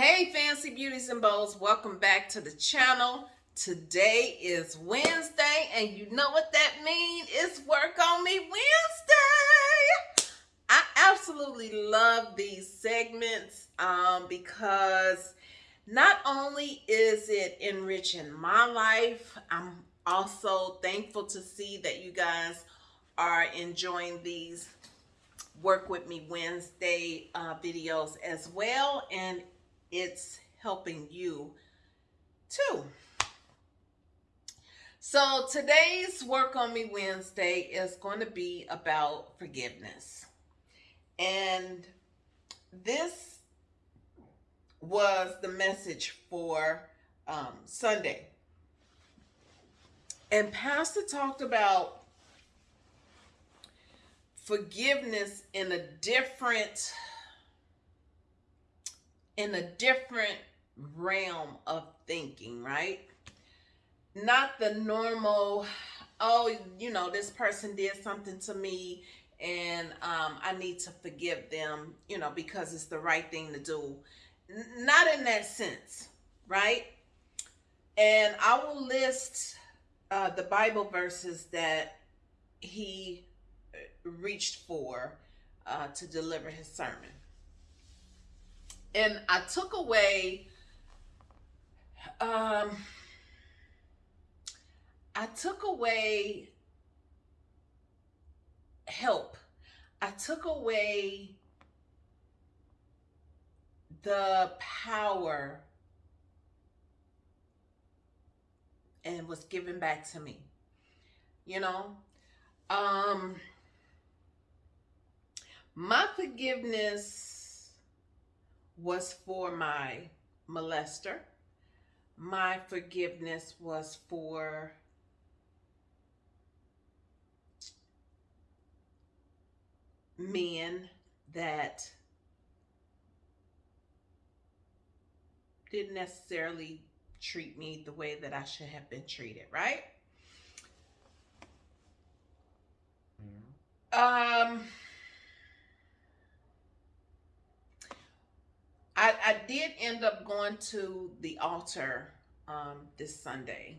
Hey fancy beauties and bows, welcome back to the channel. Today is Wednesday and you know what that means? It's work on me Wednesday. I absolutely love these segments um, because not only is it enriching my life, I'm also thankful to see that you guys are enjoying these work with me Wednesday uh, videos as well and it's helping you too. So today's Work On Me Wednesday is going to be about forgiveness. And this was the message for um, Sunday. And Pastor talked about forgiveness in a different in a different realm of thinking, right? Not the normal, oh, you know, this person did something to me and um, I need to forgive them, you know, because it's the right thing to do. N not in that sense, right? And I will list uh, the Bible verses that he uh, reached for uh, to deliver his sermon and I took away um I took away help. I took away the power and was given back to me. You know? Um my forgiveness was for my molester. My forgiveness was for men that didn't necessarily treat me the way that I should have been treated, right? Um I, I did end up going to the altar um, this Sunday,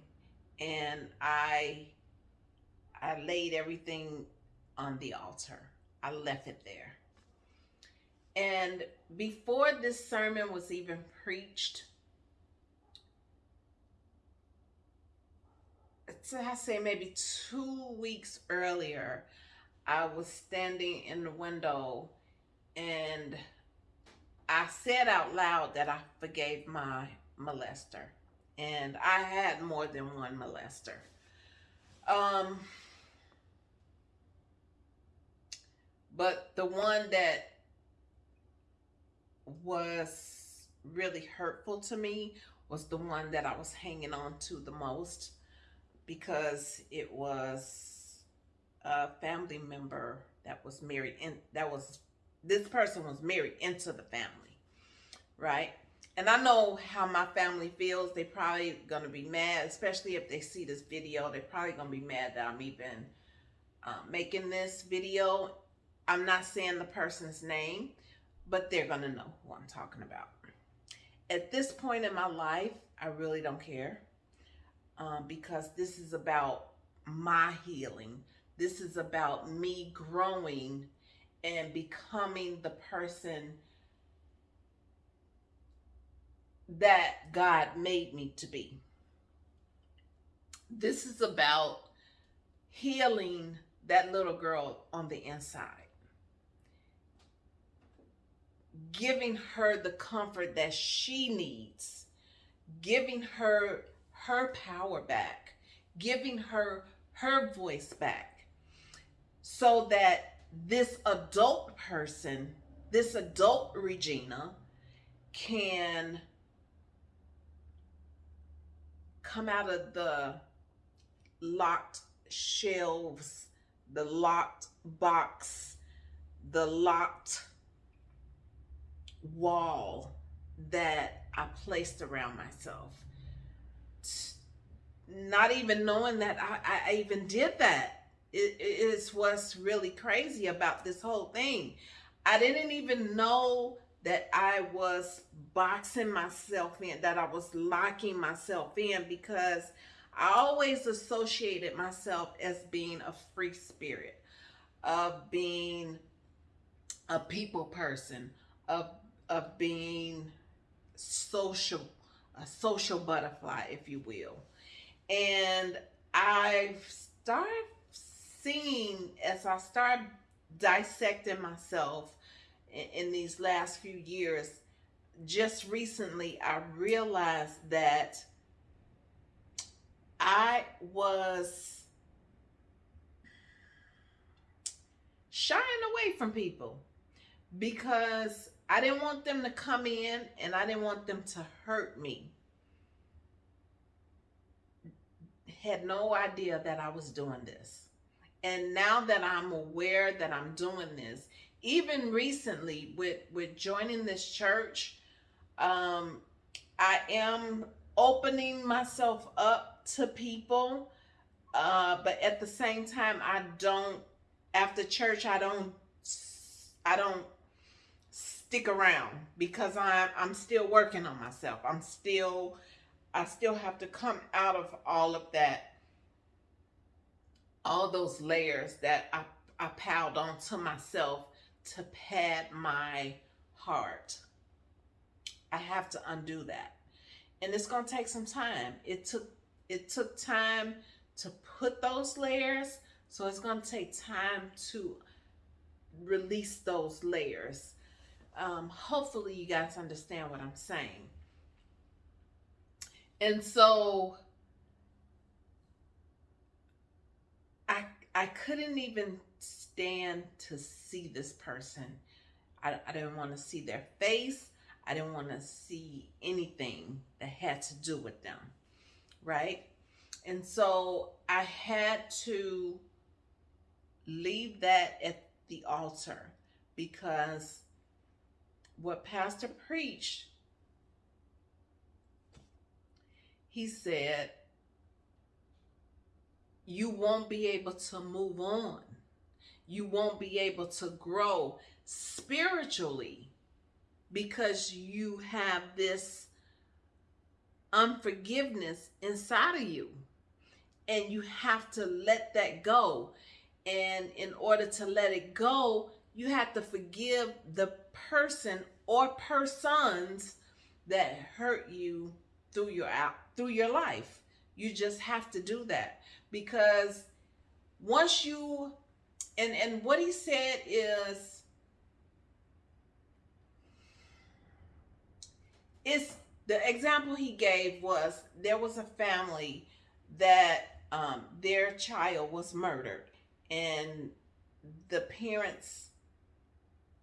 and I I laid everything on the altar. I left it there. And before this sermon was even preached, I say maybe two weeks earlier, I was standing in the window and I said out loud that I forgave my molester. And I had more than one molester. Um, but the one that was really hurtful to me was the one that I was hanging on to the most because it was a family member that was married and that was this person was married into the family, right? And I know how my family feels. They probably going to be mad, especially if they see this video. They're probably going to be mad that I'm even uh, making this video. I'm not saying the person's name, but they're going to know who I'm talking about. At this point in my life, I really don't care um, because this is about my healing. This is about me growing and becoming the person that God made me to be. This is about healing that little girl on the inside. Giving her the comfort that she needs. Giving her her power back. Giving her her voice back. So that this adult person, this adult Regina, can come out of the locked shelves, the locked box, the locked wall that I placed around myself. Not even knowing that I, I even did that it is what's really crazy about this whole thing. I didn't even know that I was boxing myself in, that I was locking myself in because I always associated myself as being a free spirit, of being a people person, of of being social, a social butterfly, if you will. And I've started seeing as I start dissecting myself in, in these last few years, just recently I realized that I was shying away from people because I didn't want them to come in and I didn't want them to hurt me. Had no idea that I was doing this. And now that I'm aware that I'm doing this, even recently with with joining this church, um, I am opening myself up to people, uh, but at the same time, I don't. After church, I don't. I don't stick around because I'm I'm still working on myself. I'm still I still have to come out of all of that all those layers that I, I piled onto myself to pad my heart. I have to undo that. And it's going to take some time. It took it took time to put those layers, so it's going to take time to release those layers. Um, hopefully you guys understand what I'm saying. And so I couldn't even stand to see this person. I, I didn't want to see their face. I didn't want to see anything that had to do with them. Right? And so I had to leave that at the altar because what Pastor preached, he said, you won't be able to move on. You won't be able to grow spiritually because you have this unforgiveness inside of you. And you have to let that go. And in order to let it go, you have to forgive the person or persons that hurt you through your out through your life. You just have to do that because once you and and what he said is is the example he gave was there was a family that um, their child was murdered and the parents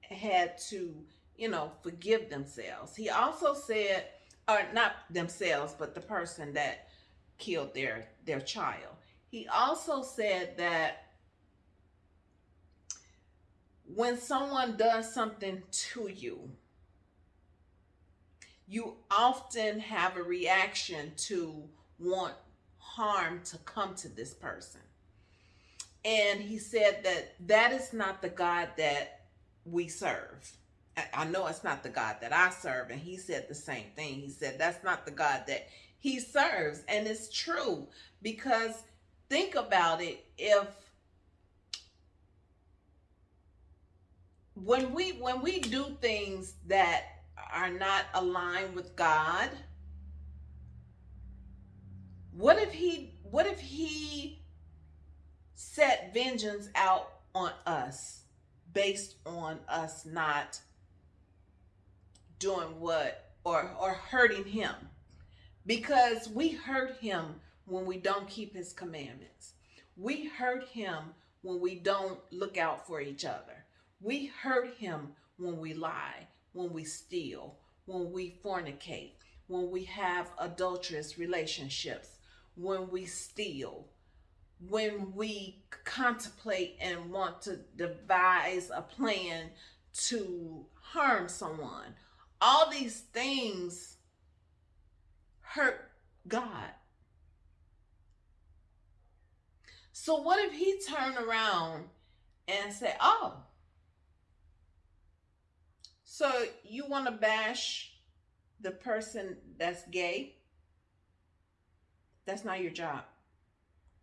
had to you know forgive themselves. He also said or not themselves but the person that killed their their child he also said that when someone does something to you, you often have a reaction to want harm to come to this person. And he said that that is not the God that we serve. I know it's not the God that I serve. And he said the same thing. He said that's not the God that he serves. And it's true because think about it. If when we when we do things that are not aligned with God, what if he what if he set vengeance out on us based on us not doing what or or hurting him because we hurt him when we don't keep his commandments we hurt him when we don't look out for each other we hurt him when we lie, when we steal, when we fornicate, when we have adulterous relationships, when we steal, when we contemplate and want to devise a plan to harm someone. All these things hurt God. So what if he turned around and said, "Oh, So you want to bash the person that's gay? That's not your job.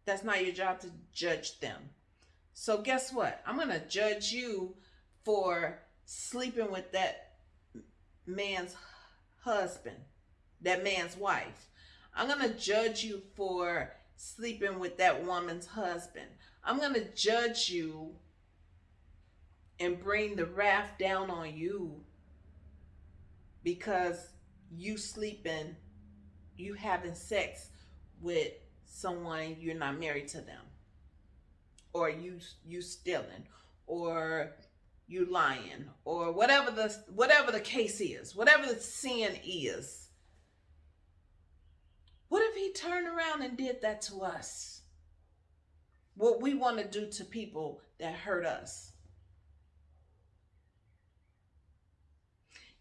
That's not your job to judge them. So guess what? I'm going to judge you for sleeping with that man's husband, that man's wife. I'm going to judge you for sleeping with that woman's husband. I'm going to judge you and bring the wrath down on you because you sleeping, you having sex with someone you're not married to them or you you stealing or you lying or whatever the whatever the case is whatever the sin is he turned around and did that to us? What we want to do to people that hurt us.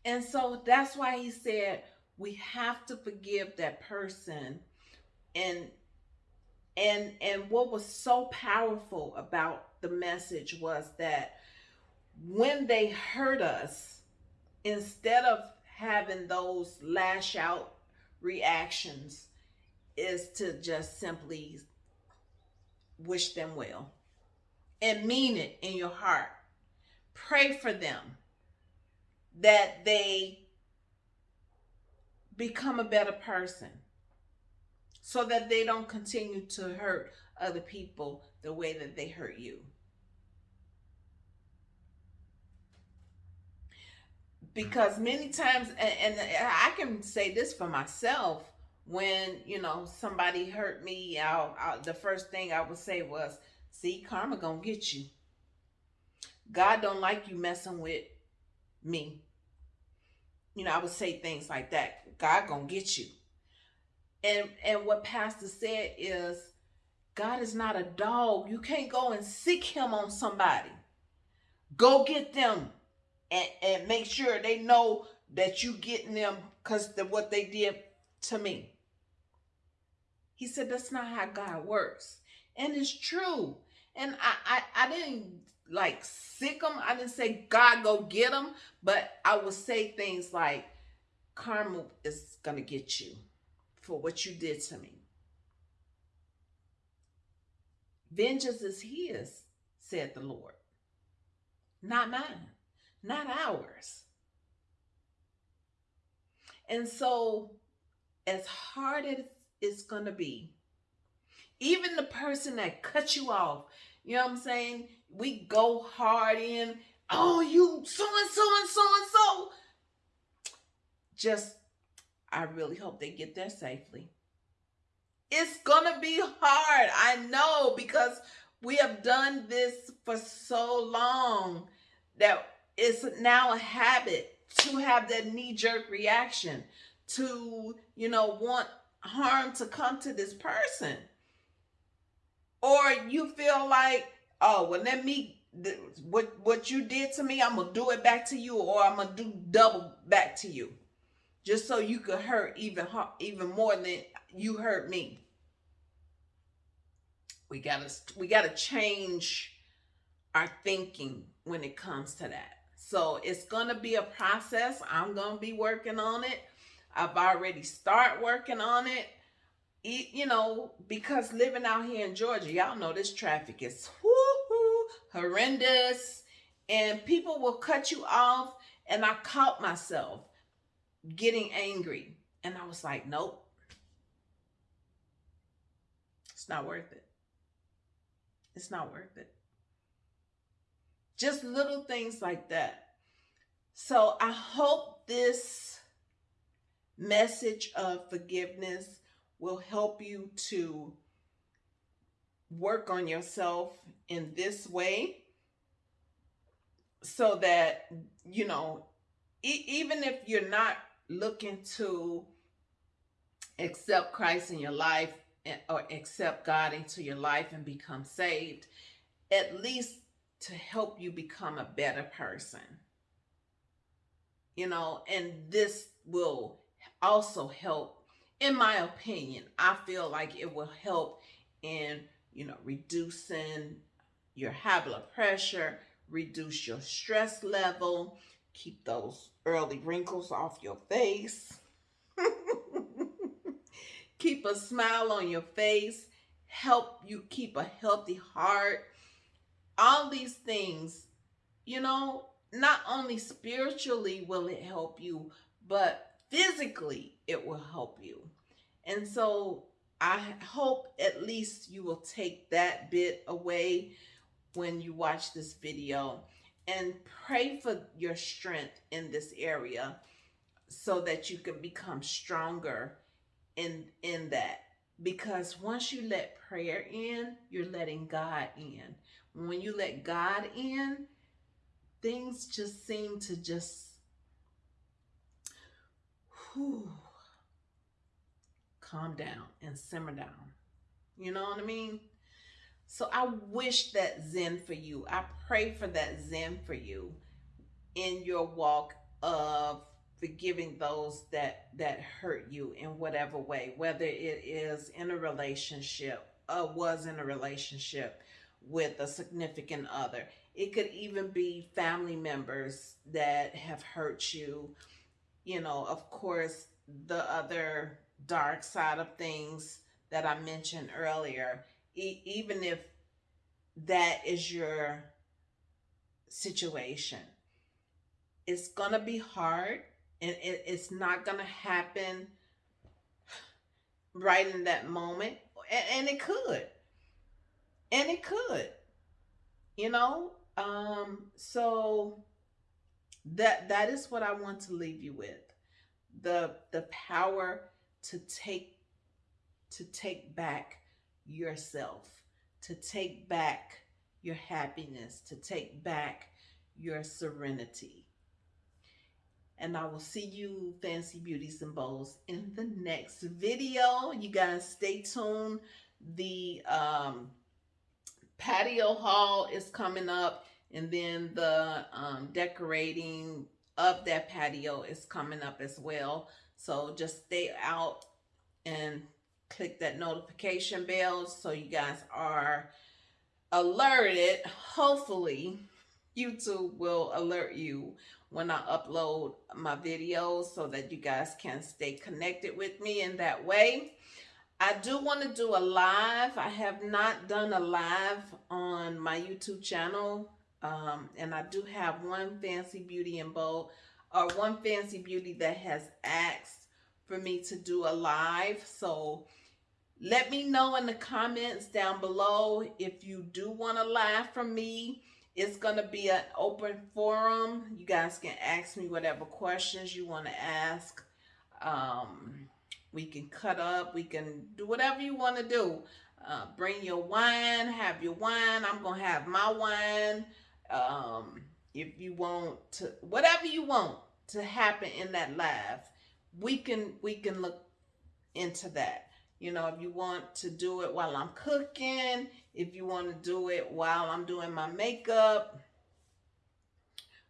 And so that's why he said we have to forgive that person. And and and what was so powerful about the message was that when they hurt us instead of having those lash out reactions is to just simply wish them well and mean it in your heart pray for them that they become a better person so that they don't continue to hurt other people the way that they hurt you. Because many times, and, and I can say this for myself, when you know somebody hurt me, I'll, the first thing I would say was, "See, karma gonna get you. God don't like you messing with me." You know, I would say things like that. God gonna get you. And and what Pastor said is God is not a dog. You can't go and seek him on somebody. Go get them and, and make sure they know that you getting them because of what they did to me. He said that's not how God works. And it's true. And I, I, I didn't like sic them. I didn't say God go get them, but I would say things like karma is gonna get you for what you did to me. Vengeance is his, said the Lord. Not mine, not ours. And so, as hard as it's going to be, even the person that cut you off, you know what I'm saying? We go hard in, oh, you so and so and so and so. Just I really hope they get there safely. It's going to be hard. I know because we have done this for so long that it's now a habit to have that knee jerk reaction to, you know, want harm to come to this person. Or you feel like, oh, well, let me, what, what you did to me, I'm to do it back to you, or I'm to do double back to you just so you could hurt even even more than you hurt me. We gotta we gotta change our thinking when it comes to that. So it's gonna be a process. I'm gonna be working on it. I've already start working on it. You know, because living out here in Georgia, y'all know this traffic is horrendous, and people will cut you off. And I caught myself getting angry. And I was like, nope. It's not worth it. It's not worth it. Just little things like that. So I hope this message of forgiveness will help you to work on yourself in this way so that, you know, e even if you're not looking to accept Christ in your life eh, or accept God into your life and become saved, at least to help you become a better person. You know, and this will also help, in my opinion, I feel like it will help in, you know, reducing your high blood pressure, reduce your stress level, keep those early wrinkles off your face. keep a smile on your face. Help you keep a healthy heart. All these things, you know, not only spiritually will it help you, but physically it will help you. And so I hope at least you will take that bit away when you watch this video and pray for your strength in this area so that you can become stronger in in that because once you let prayer in you're letting god in when you let god in things just seem to just whew, calm down and simmer down you know what i mean so I wish that Zen for you. I pray for that Zen for you in your walk of forgiving those that that hurt you in whatever way, whether it is in a relationship, or was in a relationship with a significant other. It could even be family members that have hurt you. You know, of course, the other dark side of things that I mentioned earlier e- even if that is your situation. It's going to be hard and it, it's not going to happen right in that moment. And, and, it could. And it could. You know? Um, so that that is what I want to leave you with. The the power to take to take back yourself, to take back your happiness, to take back your serenity. And I will see you, Fancy Beauties and Bows, in the next video. You guys stay tuned. The um, patio haul is coming up. And then the um, decorating of that patio is coming up as well. So just stay out and click that notification bell so you guys are alerted. Hopefully, YouTube will alert you when I upload my videos so that you guys can stay connected with me in that way. I do want to do a live. I have not done a live on my YouTube channel. Um, and I do have one Fancy Beauty and Bow, or one Fancy Beauty that has asked for me to do a live. So let me know in the comments down below if you do want to live from me. It's going to be an open forum. You guys can ask me whatever questions you want to ask. Um, we can cut up. We can do whatever you want to do. Uh, bring your wine. Have your wine. I'm going to have my wine. Um, if you want to, whatever you want to happen in that life, we can, we can look into that. You know, if you want to do it while I'm cooking, if you want to do it while I'm doing my makeup,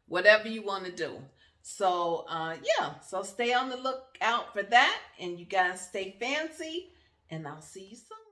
whatever you want to do. So, uh, yeah, so stay on the lookout for that. And you guys stay fancy. And I'll see you soon.